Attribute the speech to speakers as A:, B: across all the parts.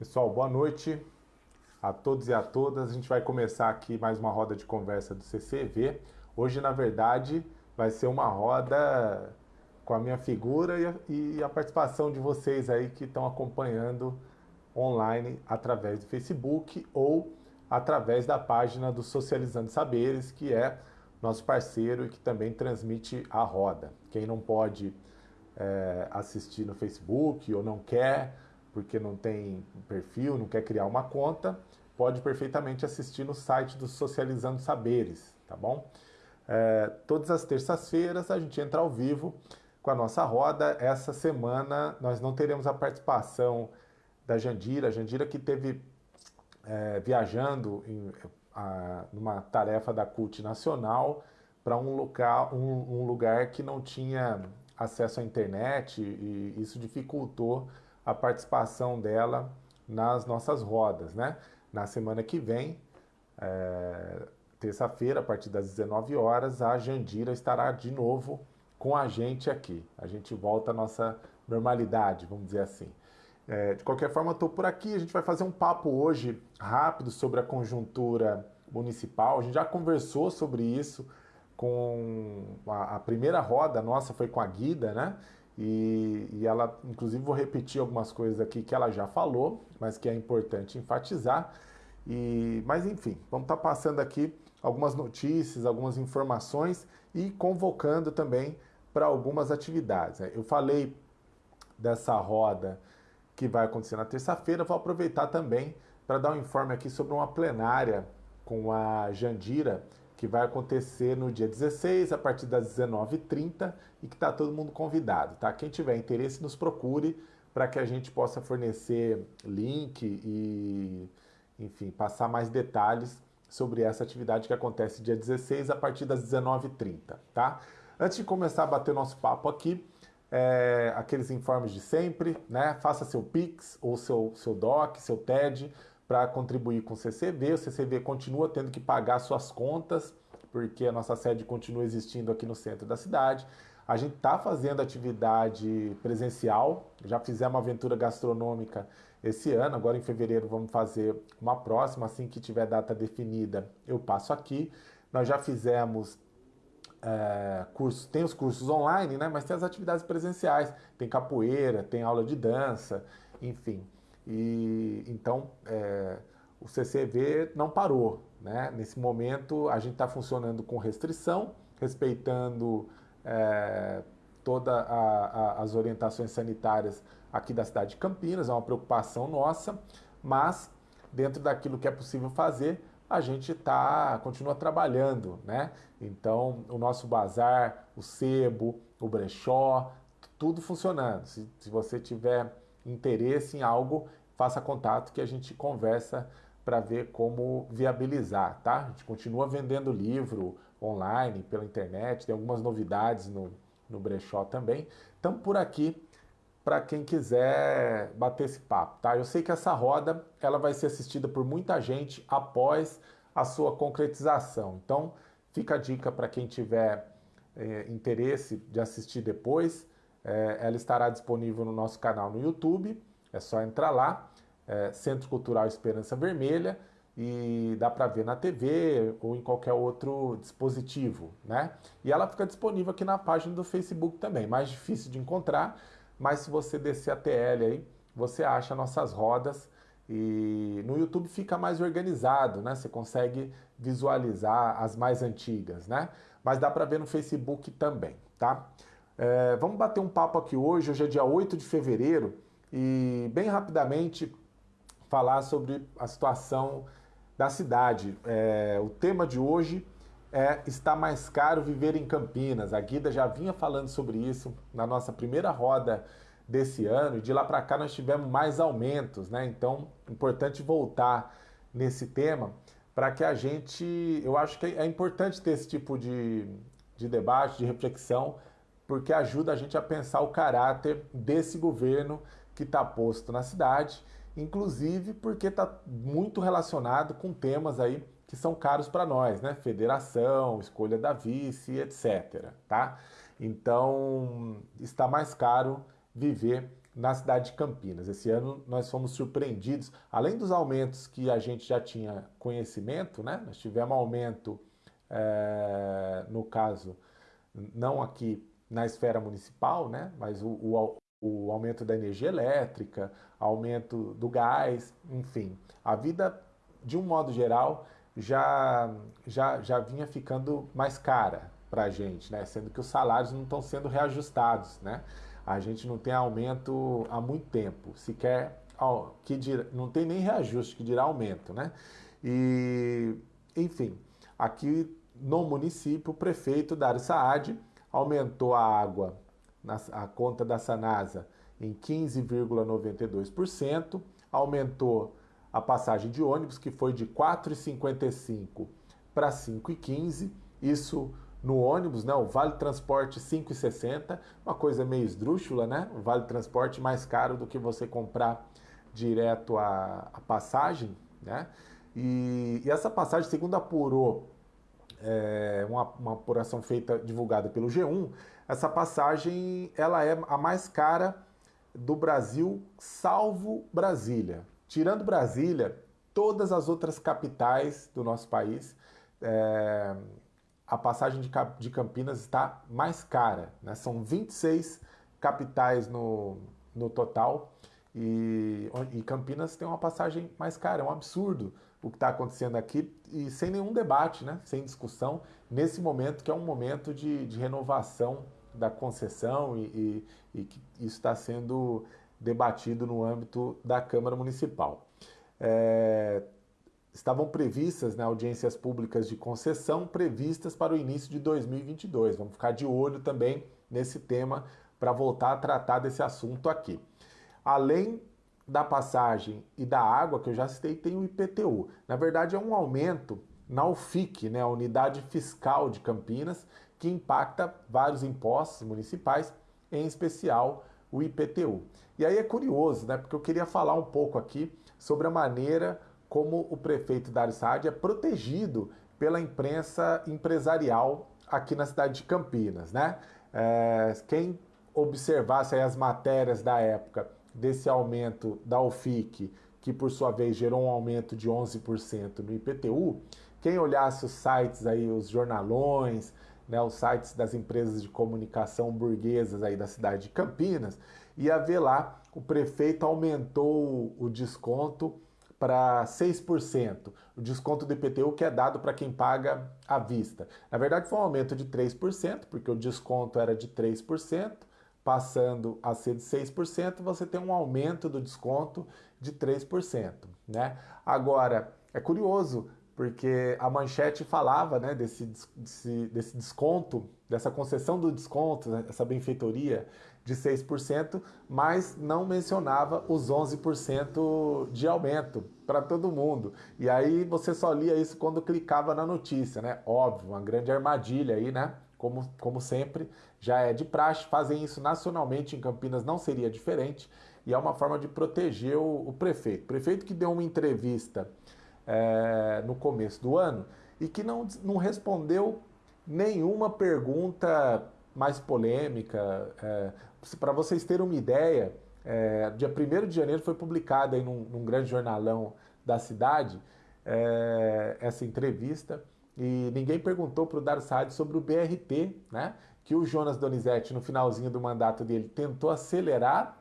A: Pessoal, boa noite a todos e a todas. A gente vai começar aqui mais uma roda de conversa do CCV. Hoje, na verdade, vai ser uma roda com a minha figura e a, participação de vocês aí que estão acompanhando online através do Facebook ou através da página do Socializando Saberes, que é nosso parceiro e que também transmite a roda. Quem não pode é, assistir no Facebook ou não quer, porque não tem perfil, não quer criar uma conta, pode perfeitamente assistir no site do Socializando Saberes, tá bom? É, todas as terças-feiras a gente entra ao vivo com a nossa roda. Essa semana nós não teremos a participação da Jandira, a Jandira que teve é, viajando em, a, numa tarefa da CUT Nacional para um, local, um, um lugar que não tinha acesso à internet e isso dificultou a participação dela nas nossas rodas, né? Na semana que vem, é, terça-feira, a partir das 19 horas, a Jandira estará de novo com a gente aqui. A gente volta à nossa normalidade, vamos dizer assim. É, de qualquer forma, estou por aqui. A gente vai fazer um papo hoje rápido sobre a conjuntura municipal. A gente já conversou sobre isso com a, a primeira roda nossa foi com a Guida, né? E, e, ela, inclusive, vou repetir algumas coisas aqui que ela já falou, mas que é importante enfatizar. E, mas enfim, vamos estar tá passando aqui algumas notícias, algumas informações e convocando também para algumas atividades. Né? Eu falei dessa roda que vai acontecer na terça-feira. Vou aproveitar também para dar um informe aqui sobre uma plenária com a Jandira, que vai acontecer no dia 16, a partir das 19h30, e que está todo mundo convidado. Tá? Quem tiver interesse, nos procure para que a gente possa fornecer link e, enfim, passar mais detalhes sobre essa atividade que acontece dia 16, a partir das 19h30. Tá? Antes de começar a bater nosso papo aqui, é, aqueles informes de sempre, né? Faça seu Pix ou seu, seu DOC, seu TED para contribuir com o CCV. O CCV continua tendo que pagar suas contas, porque a nossa sede continua existindo aqui no centro da cidade. A gente está fazendo atividade presencial, já fizemos uma aventura gastronômica esse ano, agora em fevereiro vamos fazer uma próxima, assim que tiver data definida eu passo aqui. Nós já fizemos é, cursos, tem os cursos online, né, mas tem as atividades presenciais, tem capoeira, tem aula de dança, enfim. E então é, o CCV não parou, né? Nesse momento a gente está funcionando com restrição, respeitando é, todas as orientações sanitárias aqui da cidade de Campinas, é uma preocupação nossa, mas dentro daquilo que é possível fazer, a gente tá, continua trabalhando, né? Então, o nosso bazar, o sebo, o brechó, tudo funcionando. Se, se você tiver interesse em algo, faça contato que a gente conversa para ver como viabilizar, tá? A gente continua vendendo livro online, pela internet, tem algumas novidades no, no brechó também. Então, por aqui para quem quiser bater esse papo, tá? Eu sei que essa roda ela vai ser assistida por muita gente após a sua concretização. Então, fica a dica para quem tiver é, interesse de assistir depois. É, ela estará disponível no nosso canal no YouTube. É só entrar lá, é, Centro Cultural Esperança Vermelha, e dá para ver na TV ou em qualquer outro dispositivo, né? E ela fica disponível aqui na página do Facebook também. Mais difícil de encontrar, mas se você descer a TL aí, você acha nossas rodas e no YouTube fica mais organizado, né? Você consegue visualizar as mais antigas, né? Mas dá para ver no Facebook também, tá? É, vamos bater um papo aqui hoje, hoje é dia 8 de fevereiro, e bem rapidamente falar sobre a situação da cidade. É, o tema de hoje é está mais caro viver em Campinas. A Guida já vinha falando sobre isso na nossa primeira roda desse ano e de lá para cá nós tivemos mais aumentos, né? Então, importante voltar nesse tema para que a gente, eu acho que é importante ter esse tipo de, de debate, de reflexão, porque ajuda a gente a pensar o caráter desse governo que está posto na cidade, inclusive porque está muito relacionado com temas aí que são caros para nós, né? Federação, escolha da vice, etc. Tá? Então está mais caro viver na cidade de Campinas. Esse ano nós fomos surpreendidos, além dos aumentos que a gente já tinha conhecimento, né? Nós tivemos aumento, é, no caso, não aqui na esfera municipal, né? Mas o, o, o aumento da energia elétrica, aumento do gás, enfim, a vida de um modo geral já já, já vinha ficando mais cara para a gente, né? Sendo que os salários não estão sendo reajustados, né? A gente não tem aumento há muito tempo, sequer que dirá, não tem nem reajuste que dirá aumento, né? E, enfim, aqui no município, o prefeito Dário Saad aumentou a água, a conta da Sanasa em 15,92%, aumentou a passagem de ônibus, que foi de R$ 4,55 para R$ 5,15, isso no ônibus, né? O Vale Transporte 5,60, uma coisa meio esdrúxula, né? O Vale Transporte mais caro do que você comprar direto a, a passagem, né? E, e, essa passagem, segundo apurou é, uma, uma apuração feita, divulgada pelo G1, essa passagem ela é a mais cara do Brasil, salvo Brasília. Tirando Brasília, todas as outras capitais do nosso país é, a passagem de, de Campinas está mais cara. Né? São 26 capitais no, no total e, e, Campinas tem uma passagem mais cara. É um absurdo o que está acontecendo aqui e sem nenhum debate, né? sem discussão, nesse momento que é um momento de, de renovação da concessão e, e, e que isso está sendo debatido no âmbito da Câmara Municipal. É, estavam previstas né, audiências públicas de concessão previstas para o início de 2022. Vamos ficar de olho também nesse tema para voltar a tratar desse assunto aqui. Além da passagem e da água, que eu já citei, tem o IPTU. Na verdade, é um aumento na UFIC, né, a Unidade Fiscal de Campinas, que impacta vários impostos municipais, em especial o IPTU. E aí é curioso, né, porque eu queria falar um pouco aqui sobre a maneira como o prefeito Dário Saad é protegido pela imprensa empresarial aqui na cidade de Campinas, né? É, quem observasse as matérias da época desse aumento da UFIC, que por sua vez gerou um aumento de 11% no IPTU, quem olhasse os sites aí, os jornalões, né, os sites das empresas de comunicação burguesas aí da cidade de Campinas, ia ver lá o prefeito aumentou o desconto para 6%, o desconto do IPTU que é dado para quem paga à vista. Na verdade, foi um aumento de 3%, porque o desconto era de 3%, passando a ser de 6%, você tem um aumento do desconto de 3%. Né? Agora, é curioso, porque a manchete falava né, desse, desse, desse desconto, dessa concessão do desconto, né, essa benfeitoria de 6%, mas não mencionava os 11% de aumento para todo mundo. E aí você só lia isso quando clicava na notícia, né? Óbvio, uma grande armadilha aí, né? Como, como sempre, já é de praxe, fazem isso nacionalmente, em Campinas não seria diferente, e é uma forma de proteger o, o prefeito. O prefeito que deu uma entrevista é, no começo do ano e que não, não respondeu nenhuma pergunta mais polêmica. É, Para vocês terem uma ideia, é, dia 1 de janeiro foi publicada num, num grande jornalão da cidade é, essa entrevista e ninguém perguntou para o Dar Saad sobre o BRT, né? que o Jonas Donizete, no finalzinho do mandato dele, tentou acelerar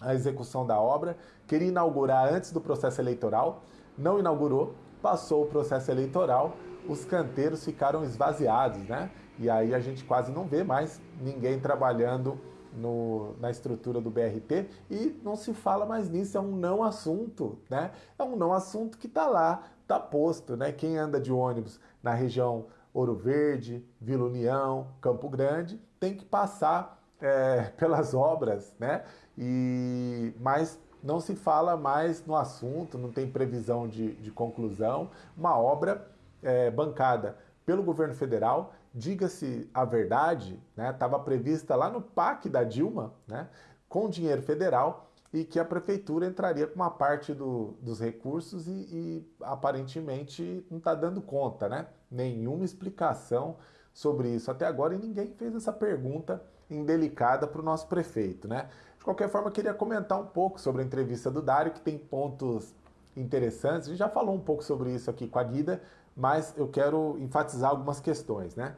A: a execução da obra, queria inaugurar antes do processo eleitoral, não inaugurou, passou o processo eleitoral, os canteiros ficaram esvaziados, né? E aí a gente quase não vê mais ninguém trabalhando no, na estrutura do BRT e não se fala mais nisso, é um não assunto, né? É um não assunto que está lá, está posto, né? Quem anda de ônibus na região Ouro Verde, Vila União, Campo Grande, tem que passar é, pelas obras, né? E, mas não se fala mais no assunto, não tem previsão de, de conclusão. Uma obra é, bancada pelo governo federal, diga-se a verdade, né, prevista lá no PAC da Dilma, né, com dinheiro federal, e que a prefeitura entraria com uma parte do, dos recursos e, e aparentemente não está dando conta, né? Nenhuma explicação sobre isso até agora e ninguém fez essa pergunta indelicada para o nosso prefeito, né? De qualquer forma, queria comentar um pouco sobre a entrevista do Dário, que tem pontos interessantes. A gente já falou um pouco sobre isso aqui com a Guida, mas eu quero enfatizar algumas questões, né?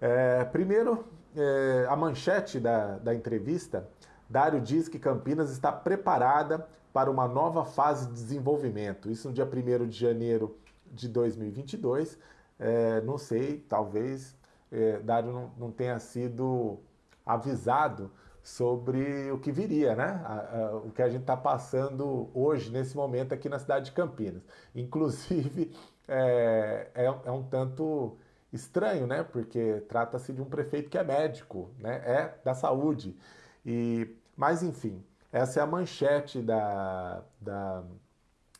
A: É, primeiro, é, a manchete da, da entrevista, Dário diz que Campinas está preparada para uma nova fase de desenvolvimento. Isso no dia 1 de janeiro de 2022. É, não sei, talvez é, Dário não, não, tenha sido avisado sobre o que viria, né? A, a, o que a gente está passando hoje, nesse momento, aqui na cidade de Campinas. Inclusive, é, é, é um tanto estranho, né? Porque trata-se de um prefeito que é médico, né? É da saúde. E, mas, enfim, essa é a manchete da, da,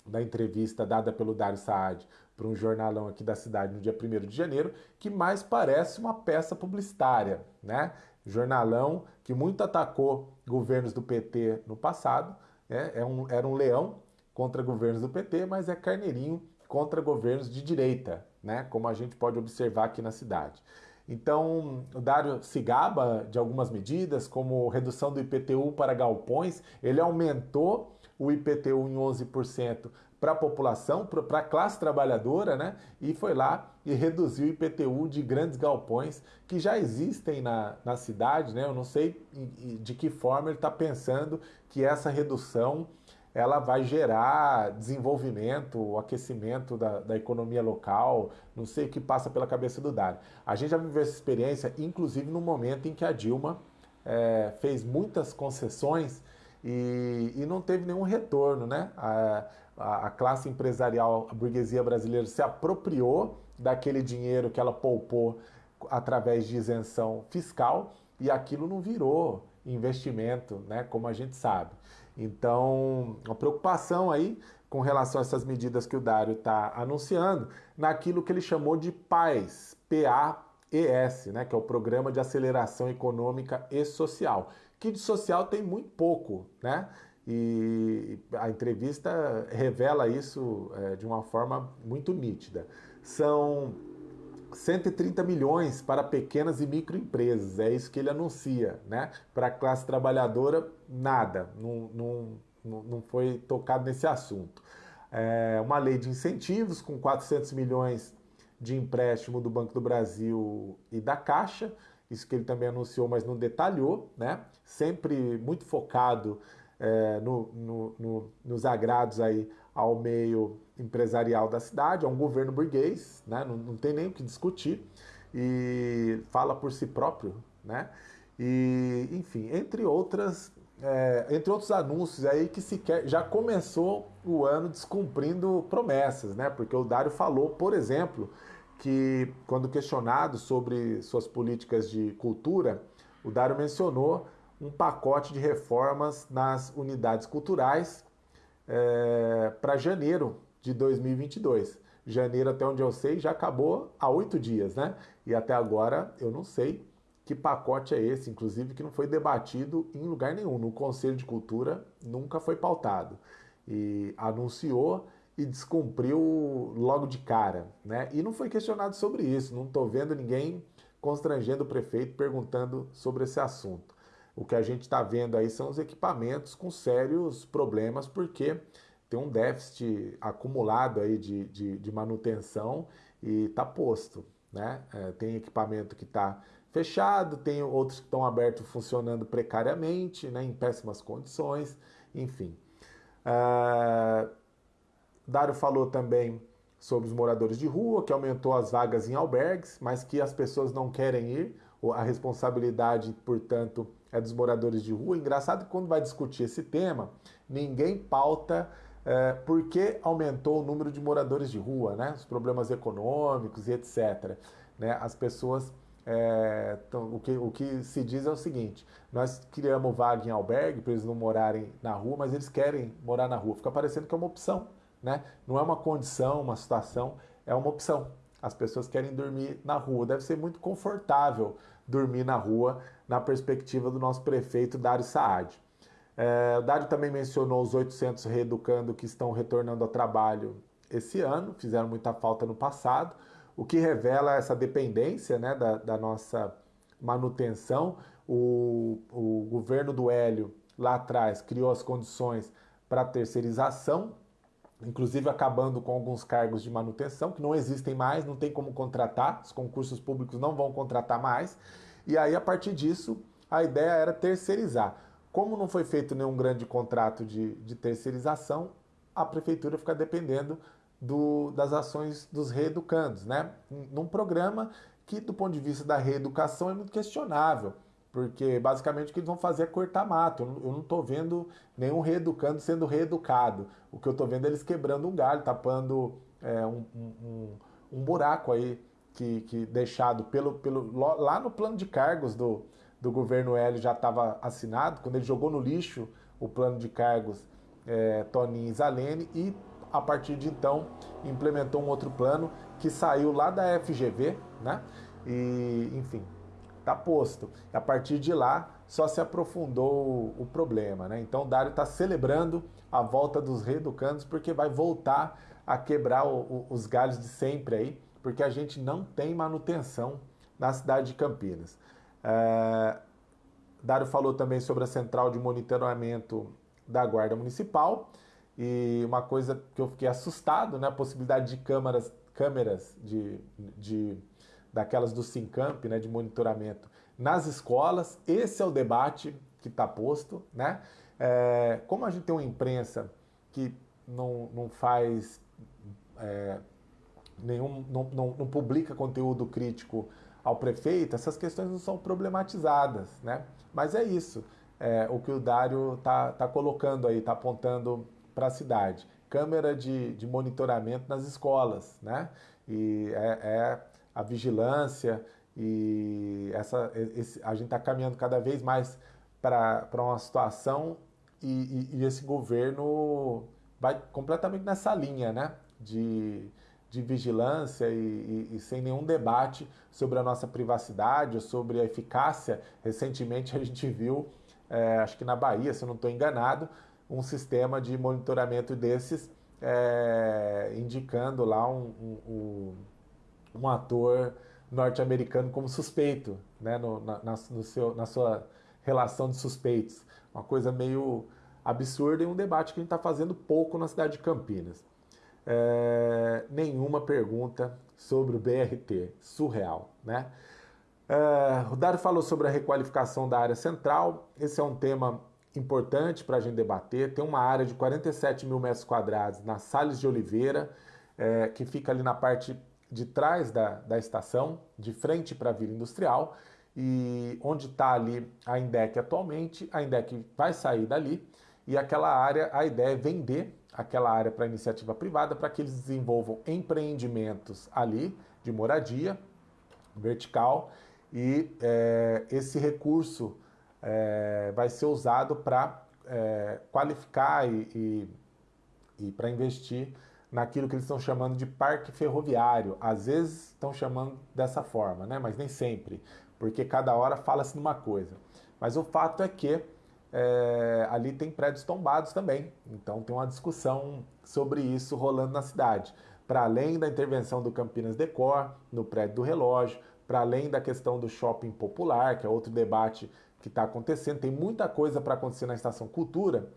A: da entrevista dada pelo Dário Saad para um jornalão aqui da cidade no dia 1 de janeiro, que mais parece uma peça publicitária, né? Jornalão que muito atacou governos do PT no passado, né? é um, era um leão contra governos do PT, mas é carneirinho contra governos de direita, né? Como a gente pode observar aqui na cidade. Então, o Dário se gaba de algumas medidas, como redução do IPTU para galpões, ele aumentou o IPTU em 11% para a população, para a classe trabalhadora, né? E foi lá e reduziu o IPTU de grandes galpões que já existem na, na cidade, né? Eu não sei de que forma ele está pensando que essa redução ela vai gerar desenvolvimento, aquecimento da, da, economia local, não sei o que passa pela cabeça do Dário. A gente já viveu essa experiência, inclusive no momento em que a Dilma é, fez muitas concessões e, e, não teve nenhum retorno, né? A, a, a classe empresarial, a burguesia brasileira se apropriou daquele dinheiro que ela poupou através de isenção fiscal e aquilo não virou investimento, né, como a gente sabe. Então, a preocupação aí com relação a essas medidas que o Dário está anunciando, naquilo que ele chamou de PAES, P-A-E-S, né, que é o Programa de Aceleração Econômica e Social, que de social tem muito pouco, né? E a entrevista revela isso é, de uma forma muito nítida. São 130 milhões para pequenas e microempresas, é isso que ele anuncia, né? Para a classe trabalhadora, nada, não, não, não foi tocado nesse assunto. É uma lei de incentivos com 400 milhões de empréstimo do Banco do Brasil e da Caixa, isso que ele também anunciou, mas não detalhou, né? Sempre muito focado é, no, no, no, nos agrados aí ao meio empresarial da cidade, é um governo burguês, né? não, não tem nem o que discutir, e fala por si próprio, né? E, enfim, entre outras, é, entre outros anúncios aí que sequer já começou o ano descumprindo promessas, né? Porque o Dário falou, por exemplo, que quando questionado sobre suas políticas de cultura, o Dário mencionou um pacote de reformas nas unidades culturais é, para janeiro de 2022. Janeiro, até onde eu sei, já acabou há oito dias, né? E até agora eu não sei que pacote é esse, inclusive que não foi debatido em lugar nenhum. No Conselho de Cultura nunca foi pautado. E anunciou e descumpriu logo de cara, né? E não foi questionado sobre isso. Não estou vendo ninguém constrangendo o prefeito perguntando sobre esse assunto. O que a gente está vendo aí são os equipamentos com sérios problemas, porque tem um déficit acumulado aí de, de, de manutenção e está posto. Né? É, tem equipamento que está fechado, tem outros que estão abertos funcionando precariamente, né, em péssimas condições, enfim. Uh, Dário falou também sobre os moradores de rua, que aumentou as vagas em albergues, mas que as pessoas não querem ir, a responsabilidade, portanto, é dos moradores de rua. Engraçado que quando vai discutir esse tema, ninguém pauta é, por que aumentou o número de moradores de rua, né? os problemas econômicos e etc. Né? As pessoas. É, tão, o, que, o que se diz é o seguinte: nós criamos vaga em albergue para eles não morarem na rua, mas eles querem morar na rua. Fica parecendo que é uma opção, né? não é uma condição, uma situação, é uma opção. As pessoas querem dormir na rua. Deve ser muito confortável dormir na rua, na perspectiva do nosso prefeito Dário Saad. É, Dário também mencionou os 800 reeducando que estão retornando ao trabalho esse ano, fizeram muita falta no passado, o que revela essa dependência né, da, da nossa manutenção. O, o governo do Hélio, lá atrás, criou as condições para terceirização, inclusive acabando com alguns cargos de manutenção, que não existem mais, não tem como contratar, os concursos públicos não vão contratar mais. E aí, a partir disso, a ideia era terceirizar. Como não foi feito nenhum grande contrato de, de terceirização, a prefeitura fica dependendo do, das ações dos reeducandos, né? Num programa que, do ponto de vista da reeducação, é muito questionável, porque basicamente o que eles vão fazer é cortar mato. Eu não estou vendo nenhum reeducando sendo reeducado. O que eu estou vendo é eles quebrando um galho, tapando é, um, um, um, buraco aí que, que deixado pelo, pelo, lá no plano de cargos do, do governo Hélio já estava assinado, quando ele jogou no lixo o plano de cargos é, Toninho e Zalene e a partir de então implementou um outro plano que saiu lá da FGV, né? E, enfim, tá posto. E a partir de lá só se aprofundou o, problema, né? Então o Dário está celebrando a volta dos reeducandos porque vai voltar a quebrar o, o, os galhos de sempre aí, porque a gente não tem manutenção na cidade de Campinas. É, Dário falou também sobre a central de monitoramento da Guarda Municipal e uma coisa que eu fiquei assustado, né, a possibilidade de câmeras, câmeras de, de daquelas do Sincamp, né, de monitoramento nas escolas. Esse é o debate que está posto, né? É, como a gente tem uma imprensa que não, não faz é, nenhum, não, não, não publica conteúdo crítico ao prefeito, essas questões não são problematizadas, né? Mas é isso, é, o que o Dário está tá colocando aí, está apontando para a cidade. Câmera de, de monitoramento nas escolas, né? E é, é a vigilância e essa, esse, a gente está caminhando cada vez mais para uma situação e, e, e, esse governo vai completamente nessa linha, né? De, de vigilância e, e, sem nenhum debate sobre a nossa privacidade ou sobre a eficácia. Recentemente a gente viu, é, acho que na Bahia, se eu não estou enganado, um sistema de monitoramento desses é, indicando lá um, um, um ator norte-americano como suspeito, né, no, na, no seu, na sua relação de suspeitos. Uma coisa meio absurda e um debate que a gente está fazendo pouco na cidade de Campinas. É, nenhuma pergunta sobre o BRT, surreal, né? É, o Dário falou sobre a requalificação da área central, esse é um tema importante para a gente debater. Tem uma área de 47 mil metros quadrados na Salles de Oliveira, é, que fica ali na parte de trás da, da estação, de frente para a Vila Industrial, e onde está ali a Indec atualmente, a Indec vai sair dali, e aquela área, a ideia é vender aquela área para iniciativa privada, para que eles desenvolvam empreendimentos ali de moradia vertical, e é, esse recurso é, vai ser usado para é, qualificar e, e, e para investir naquilo que eles estão chamando de parque ferroviário. Às vezes estão chamando dessa forma, né? mas nem sempre, porque cada hora fala-se numa coisa. Mas o fato é que é, ali tem prédios tombados também, então tem uma discussão sobre isso rolando na cidade. Para além da intervenção do Campinas Decor, no prédio do relógio, para além da questão do shopping popular, que é outro debate que está acontecendo. Tem muita coisa para acontecer na Estação Cultura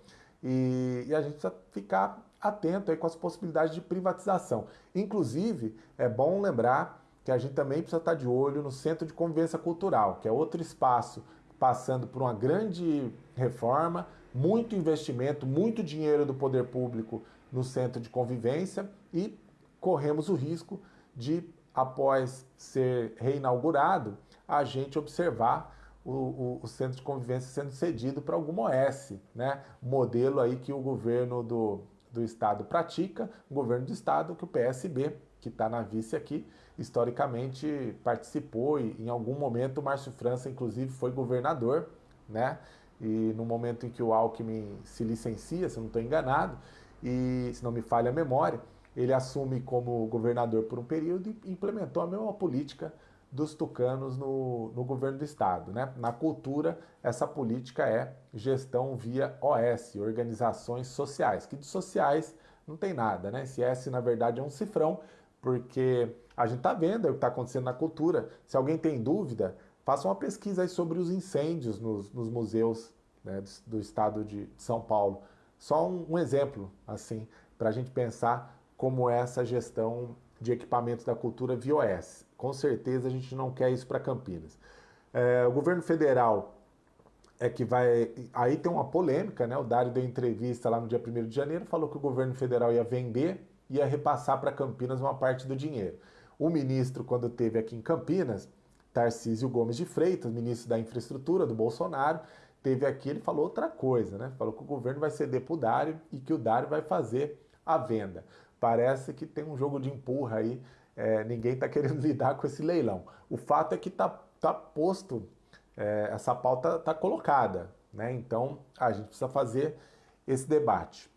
A: e, e, a gente precisa ficar atento aí com as possibilidades de privatização. Inclusive, é bom lembrar que a gente também precisa estar de olho no Centro de Convivência Cultural, que é outro espaço passando por uma grande reforma, muito investimento, muito dinheiro do poder público no centro de convivência e corremos o risco de, após ser reinaugurado, a gente observar o, o, o, centro de convivência sendo cedido para alguma OS, né? modelo aí que o governo do, do estado pratica, o governo do estado que o PSB, que está na vice aqui, historicamente participou e em algum momento o Márcio França, inclusive, foi governador, né? E no momento em que o Alckmin se licencia, se eu não estou enganado, e se não me falha a memória, ele assume como governador por um período e implementou a mesma política dos tucanos no, no governo do estado. Né? Na cultura, essa política é gestão via OS, organizações sociais, que de sociais não tem nada, né? Esse S, na verdade, é um cifrão, porque a gente está vendo o que está acontecendo na cultura. Se alguém tem dúvida, faça uma pesquisa aí sobre os incêndios nos, nos museus né, do, do, estado de São Paulo. Só um, um exemplo, assim, para a gente pensar como é essa gestão de equipamentos da cultura via OS. Com certeza a gente não quer isso para Campinas. É, o governo federal é que vai. Aí tem uma polêmica, né? O Dário deu entrevista lá no dia 1 de janeiro, falou que o governo federal ia vender, ia repassar para Campinas uma parte do dinheiro. O ministro, quando teve aqui em Campinas, Tarcísio Gomes de Freitas, ministro da Infraestrutura do Bolsonaro, teve aqui, ele falou outra coisa, né? Falou que o governo vai ceder para o Dário e que o Dário vai fazer a venda. Parece que tem um jogo de empurra aí, é, ninguém está querendo lidar com esse leilão. O fato é que está tá posto é, essa pauta está colocada, né? Então a gente precisa fazer esse debate.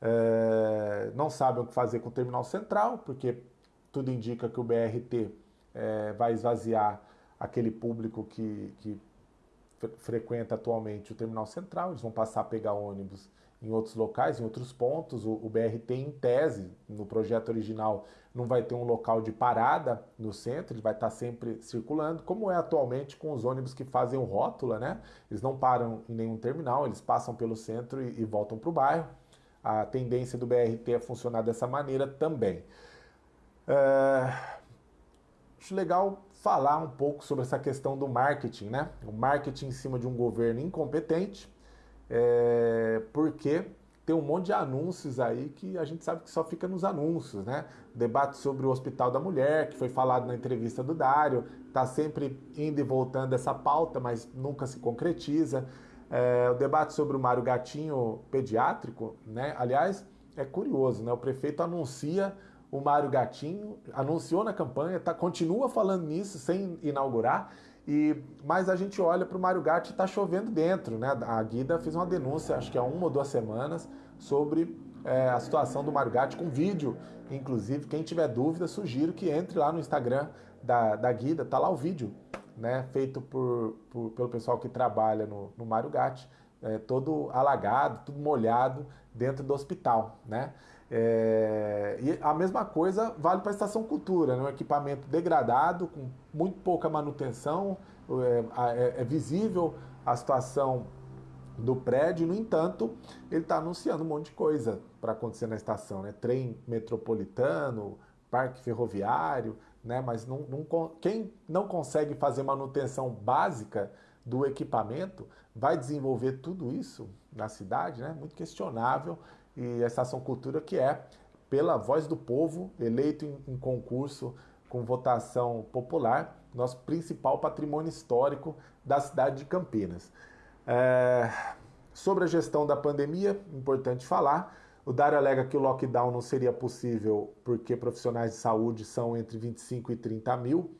A: É, não sabem o que fazer com o terminal central, porque tudo indica que o BRT é, vai esvaziar aquele público que, que frequenta atualmente o terminal central, eles vão passar a pegar ônibus em outros locais, em outros pontos. O, o, BRT, em tese, no projeto original, não vai ter um local de parada no centro, ele vai estar sempre circulando, como é atualmente com os ônibus que fazem o rótula, né? Eles não param em nenhum terminal, eles passam pelo centro e, e voltam para o bairro. A tendência do BRT é funcionar dessa maneira também. É... Acho legal falar um pouco sobre essa questão do marketing, né? O marketing em cima de um governo incompetente é, porque tem um monte de anúncios aí que a gente sabe que só fica nos anúncios, né? Debate sobre o Hospital da Mulher, que foi falado na entrevista do Dário, está sempre indo e voltando essa pauta, mas nunca se concretiza. É, o debate sobre o Mário Gatinho pediátrico, né? Aliás, é curioso, né? O prefeito anuncia o Mário Gatinho, anunciou na campanha, tá, continua falando nisso sem inaugurar, e, mas a gente olha para o Mário Gatti e está chovendo dentro. Né? A Guida fez uma denúncia, acho que há uma ou duas semanas, sobre é, a situação do Mário Gatti com vídeo. Inclusive, quem tiver dúvida, sugiro que entre lá no Instagram da, da Guida, tá lá o vídeo, né? feito por, por pelo pessoal que trabalha no, no Gatti, é, todo alagado, tudo molhado dentro do hospital. Né? É, e a mesma coisa vale para a Estação Cultura, né? um equipamento degradado, com muito pouca manutenção, é, é, é visível a situação do prédio, no entanto, ele está anunciando um monte de coisa para acontecer na estação, né? Trem metropolitano, parque ferroviário, né? Mas não, não, quem não consegue fazer manutenção básica do equipamento vai desenvolver tudo isso na cidade, né? Muito questionável e a Estação Cultura, que é pela voz do povo, eleito em, em concurso com votação popular, nosso principal patrimônio histórico da cidade de Campinas. É, sobre a gestão da pandemia, importante falar, o Dário alega que o lockdown não seria possível porque profissionais de saúde são entre 25 e 30 mil,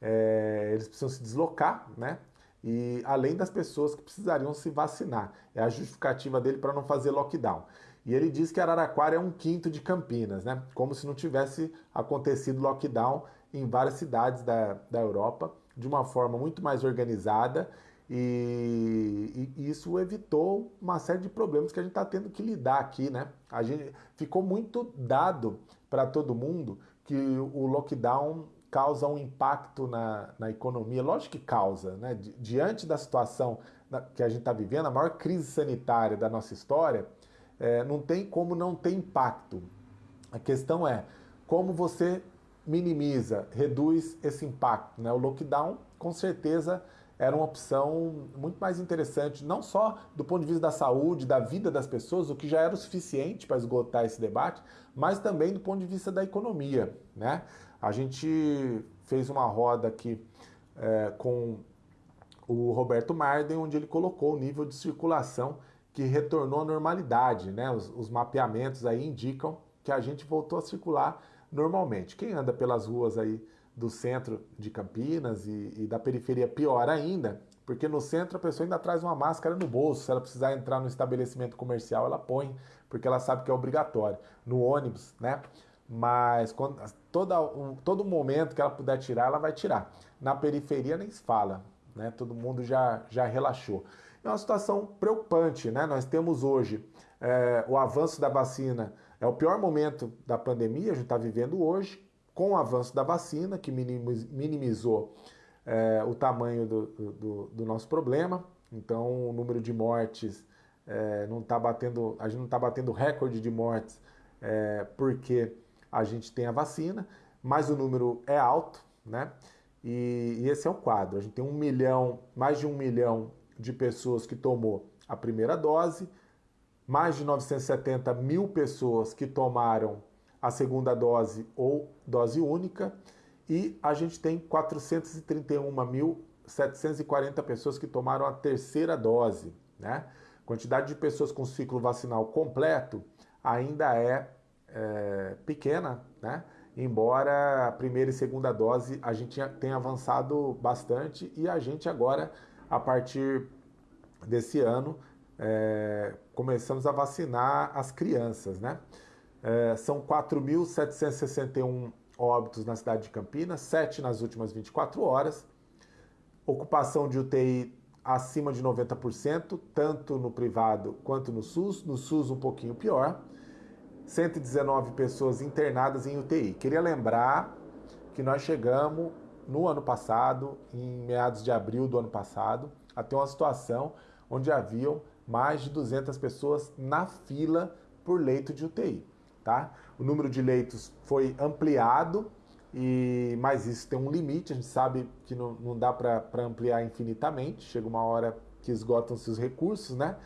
A: é, eles precisam se deslocar, né? E além das pessoas que precisariam se vacinar. É a justificativa dele para não fazer lockdown. E ele diz que Araraquara é um quinto de Campinas, né? Como se não tivesse acontecido lockdown em várias cidades da, da Europa, de uma forma muito mais organizada. E, e isso evitou uma série de problemas que a gente está tendo que lidar aqui, né? A gente ficou muito dado para todo mundo que o lockdown causa um impacto na, na economia. Lógico que causa, né? Diante da situação que a gente está vivendo, a maior crise sanitária da nossa história, é, não tem como não ter impacto. A questão é como você minimiza, reduz esse impacto. Né? O lockdown, com certeza, era uma opção muito mais interessante, não só do ponto de vista da saúde, da vida das pessoas, o que já era o suficiente para esgotar esse debate, mas também do ponto de vista da economia. Né? A gente fez uma roda aqui é, com o Roberto Marden, onde ele colocou o nível de circulação que retornou à normalidade, né? Os, os, mapeamentos aí indicam que a gente voltou a circular normalmente. Quem anda pelas ruas aí do centro de Campinas e, e da periferia, pior ainda, porque no centro a pessoa ainda traz uma máscara no bolso. Se ela precisar entrar no estabelecimento comercial, ela põe, porque ela sabe que é obrigatório. No ônibus, né? Mas quando, toda, um, todo momento que ela puder tirar, ela vai tirar. Na periferia nem se fala, né? Todo mundo já, já relaxou é uma situação preocupante. Né? Nós temos hoje é, o avanço da vacina, é o pior momento da pandemia, a gente está vivendo hoje, com o avanço da vacina, que minimizou é, o tamanho do, do, do, nosso problema. Então, o número de mortes é, não está batendo, a gente não está batendo recorde de mortes é, porque a gente tem a vacina, mas o número é alto, né? E, e, esse é o quadro. A gente tem um milhão, mais de um milhão de pessoas que tomou a primeira dose, mais de 970 mil pessoas que tomaram a segunda dose ou dose única, e a gente tem 431.740 pessoas que tomaram a terceira dose, né? Quantidade de pessoas com ciclo vacinal completo ainda é, é pequena, né? Embora a primeira e segunda dose a gente tenha avançado bastante e a gente agora, a partir desse ano, é, começamos a vacinar as crianças, né? É, são 4.761 óbitos na cidade de Campinas, 7 nas últimas 24 horas. Ocupação de UTI acima de 90%, tanto no privado quanto no SUS. No SUS um pouquinho pior. 119 pessoas internadas em UTI. Queria lembrar que nós chegamos no ano passado, em meados de abril do ano passado, a ter uma situação onde haviam mais de 200 pessoas na fila por leito de UTI. Tá? O número de leitos foi ampliado, e mas isso tem um limite, a gente sabe que não, não dá para ampliar infinitamente, chega uma hora que esgotam-se os recursos, né?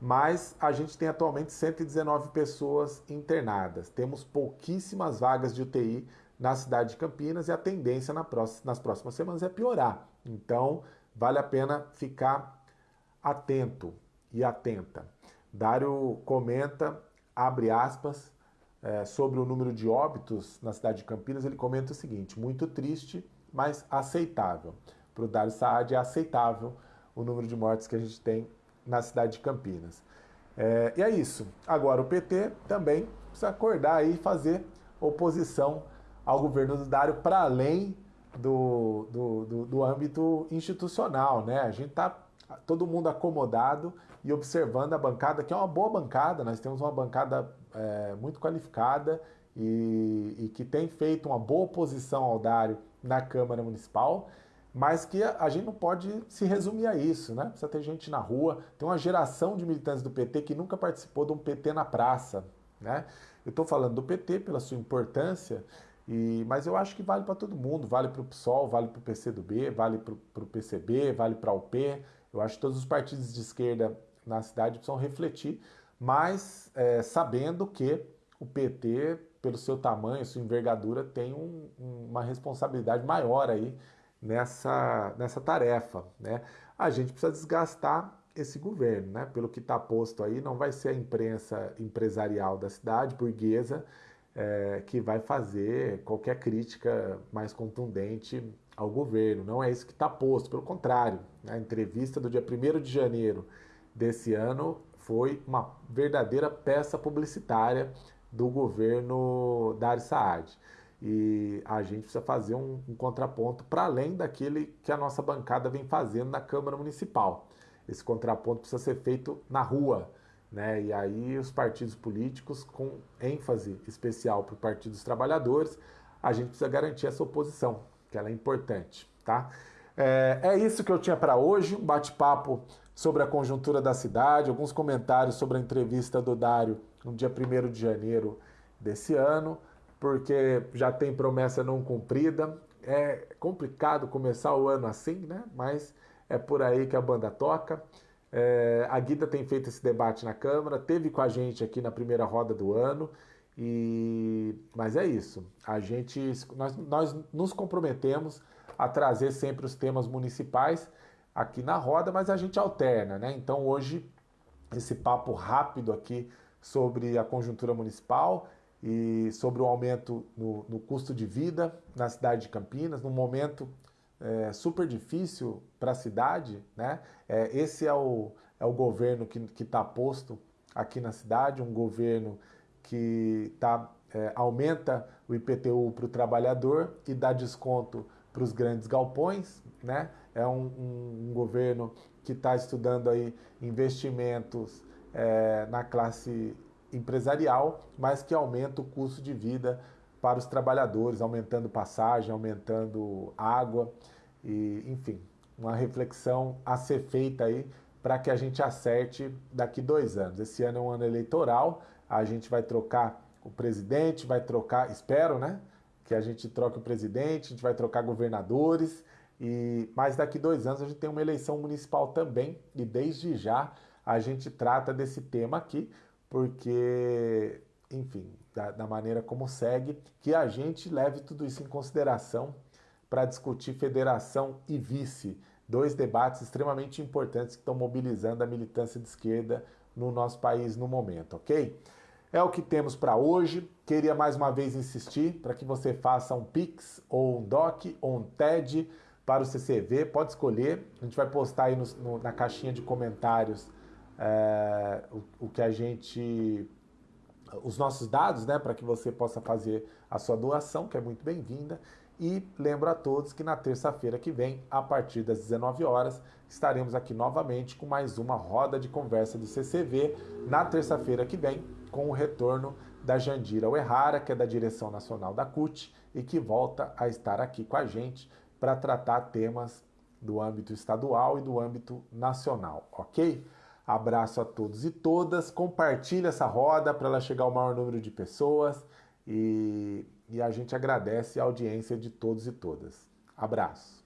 A: Mas a gente tem atualmente 119 pessoas internadas. Temos pouquíssimas vagas de UTI na cidade de Campinas e a tendência na próxima, nas próximas semanas é piorar. Então, vale a pena ficar atento e atenta. Dário comenta, abre aspas, é, sobre o número de óbitos na cidade de Campinas, ele comenta o seguinte: muito triste, mas aceitável. Para o Dário Saad é aceitável o número de mortes que a gente tem na cidade de Campinas. É, e é isso. Agora, o PT também precisa acordar e fazer oposição ao governo do Dário para além do, do, do, do âmbito institucional. Né? A gente está todo mundo acomodado e observando a bancada, que é uma boa bancada, nós temos uma bancada é, muito qualificada e, e, que tem feito uma boa oposição ao Dário na Câmara Municipal, mas que a, a gente não pode se resumir a isso, né? Precisa ter gente na rua, tem uma geração de militantes do PT que nunca participou de um PT na praça, né? Eu estou falando do PT pela sua importância, e, mas eu acho que vale para todo mundo, vale para o PSOL, vale para o PCdoB, vale para o PCB, vale para o UP. Eu acho que todos os partidos de esquerda na cidade precisam refletir, mas é, sabendo que o PT, pelo seu tamanho, sua envergadura, tem um, uma responsabilidade maior aí nessa, nessa tarefa. Né? A gente precisa desgastar esse governo, né? Pelo que está posto aí, não vai ser a imprensa empresarial da cidade, burguesa, é, que vai fazer qualquer crítica mais contundente ao governo. Não é isso que está posto, pelo contrário. Né? A entrevista do dia 1 de janeiro desse ano foi uma verdadeira peça publicitária do governo Dari Saad. E a gente precisa fazer um, um contraponto para além daquele que a nossa bancada vem fazendo na Câmara Municipal. Esse contraponto precisa ser feito na rua, né? E aí os partidos políticos, com ênfase especial para o Partido dos Trabalhadores, a gente precisa garantir essa oposição, que ela é importante, tá? É, é isso que eu tinha para hoje, um bate-papo sobre a conjuntura da cidade, alguns comentários sobre a entrevista do Dário no dia 1 de janeiro desse ano, porque já tem promessa não cumprida. É complicado começar o ano assim, né? Mas é por aí que a banda toca. É, a Guida tem feito esse debate na Câmara, teve com a gente aqui na primeira roda do ano, e mas é isso. A gente, nós, nós nos comprometemos a trazer sempre os temas municipais aqui na roda, mas a gente alterna, né? Então hoje esse papo rápido aqui sobre a conjuntura municipal e sobre o aumento no, no custo de vida na cidade de Campinas, num momento é, super difícil para a cidade, né? É, esse é o, é o governo que está posto aqui na cidade, um governo que tá, é, aumenta o IPTU para o trabalhador e dá desconto para os grandes galpões, né? É um, um, um governo que está estudando aí investimentos é, na classe empresarial, mas que aumenta o custo de vida para os trabalhadores, aumentando passagem, aumentando água. e, enfim, uma reflexão a ser feita aí para que a gente acerte daqui dois anos. Esse ano é um ano eleitoral, a gente vai trocar o presidente, vai trocar, espero, né? Que a gente troque o presidente, a gente vai trocar governadores, e mas daqui dois anos a gente tem uma eleição municipal também, e desde já a gente trata desse tema aqui, porque, enfim, da, da maneira como segue, que a gente leve tudo isso em consideração para discutir federação e vice, dois debates extremamente importantes que estão mobilizando a militância de esquerda no nosso país no momento, ok? É o que temos para hoje. Queria mais uma vez insistir para que você faça um Pix, ou um DOC, ou um TED para o CCV. Pode escolher. A gente vai postar aí no, no, na caixinha de comentários é, o, o que a gente os nossos dados, né, para que você possa fazer a sua doação, que é muito bem-vinda. E lembro a todos que na terça-feira que vem, a partir das 19 horas, estaremos aqui novamente com mais uma roda de conversa do CCV. Na terça-feira que vem, com o retorno da Jandira Uerrara, que é da direção nacional da CUT e que volta a estar aqui com a gente para tratar temas do âmbito estadual e do âmbito nacional, ok? Abraço a todos e todas. Compartilhe essa roda para ela chegar ao maior número de pessoas e, e a gente agradece a audiência de todos e todas. Abraço.